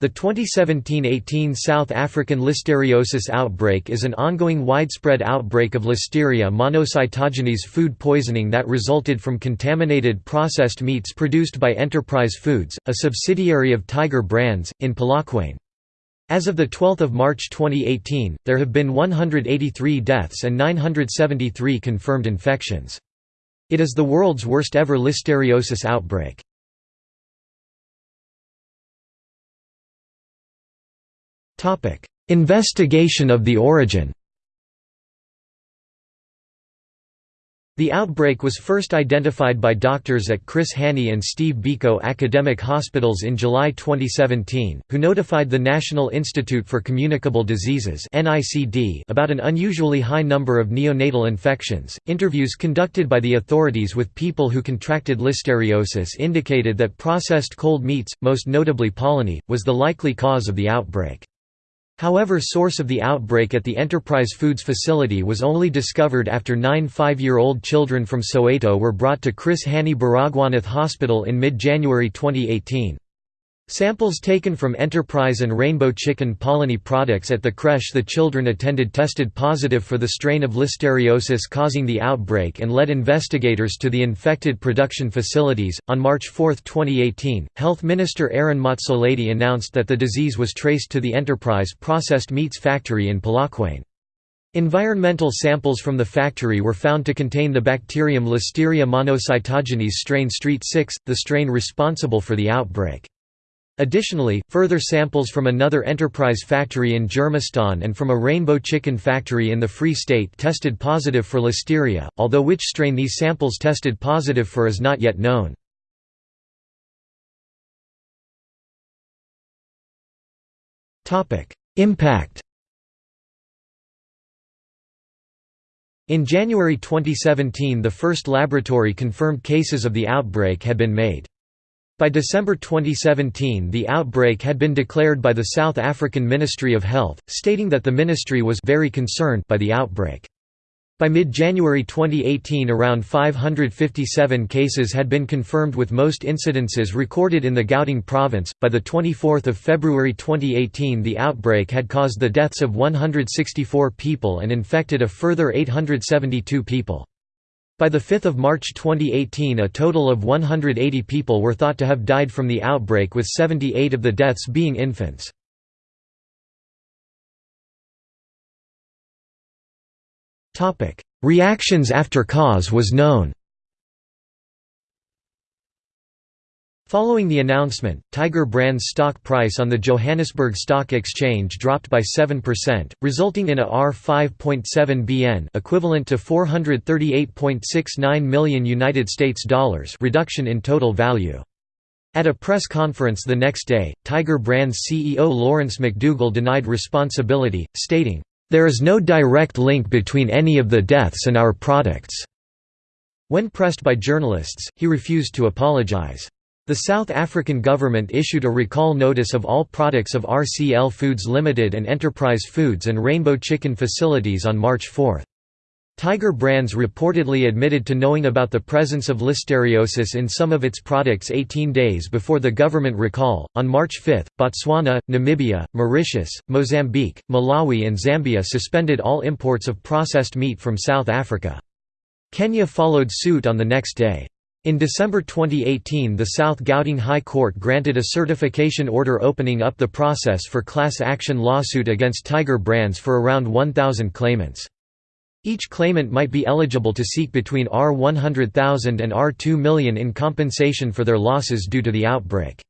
The 2017–18 South African listeriosis outbreak is an ongoing widespread outbreak of Listeria monocytogenes food poisoning that resulted from contaminated processed meats produced by Enterprise Foods, a subsidiary of Tiger Brands, in Polokwane. As of 12 March 2018, there have been 183 deaths and 973 confirmed infections. It is the world's worst ever listeriosis outbreak. Investigation of the origin The outbreak was first identified by doctors at Chris Hani and Steve Biko Academic Hospitals in July 2017, who notified the National Institute for Communicable Diseases about an unusually high number of neonatal infections. Interviews conducted by the authorities with people who contracted listeriosis indicated that processed cold meats, most notably polony, was the likely cause of the outbreak. However source of the outbreak at the Enterprise Foods facility was only discovered after nine five-year-old children from Soweto were brought to Chris Hani Baragwanath Hospital in mid-January 2018. Samples taken from Enterprise and Rainbow Chicken Polony products at the creche the children attended tested positive for the strain of listeriosis causing the outbreak and led investigators to the infected production facilities. On March 4, 2018, Health Minister Aaron Motsoaledi announced that the disease was traced to the Enterprise processed meats factory in Polokwane. Environmental samples from the factory were found to contain the bacterium Listeria monocytogenes strain Street 6, the strain responsible for the outbreak. Additionally, further samples from another enterprise factory in Germiston and from a rainbow chicken factory in the Free State tested positive for listeria, although which strain these samples tested positive for is not yet known. Impact In January 2017 the first laboratory-confirmed cases of the outbreak had been made. By December 2017 the outbreak had been declared by the South African Ministry of Health, stating that the ministry was very concerned by the outbreak. By mid-January 2018 around 557 cases had been confirmed with most incidences recorded in the Gauteng province. By the 24th of February 2018 the outbreak had caused the deaths of 164 people and infected a further 872 people. By 5 March 2018 a total of 180 people were thought to have died from the outbreak with 78 of the deaths being infants. Reactions after cause was known Following the announcement, Tiger Brands stock price on the Johannesburg Stock Exchange dropped by 7%, resulting in a R5.7 BN equivalent to 438.69 million United States dollars reduction in total value. At a press conference the next day, Tiger Brands CEO Lawrence McDougall denied responsibility, stating, "There is no direct link between any of the deaths and our products." When pressed by journalists, he refused to apologize. The South African government issued a recall notice of all products of RCL Foods Limited and Enterprise Foods and Rainbow Chicken facilities on March 4. Tiger Brands reportedly admitted to knowing about the presence of listeriosis in some of its products 18 days before the government recall. On March 5, Botswana, Namibia, Mauritius, Mozambique, Malawi, and Zambia suspended all imports of processed meat from South Africa. Kenya followed suit on the next day. In December 2018 the South Gauteng High Court granted a certification order opening up the process for class action lawsuit against Tiger Brands for around 1,000 claimants. Each claimant might be eligible to seek between R100,000 and R2 million in compensation for their losses due to the outbreak.